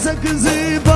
casa que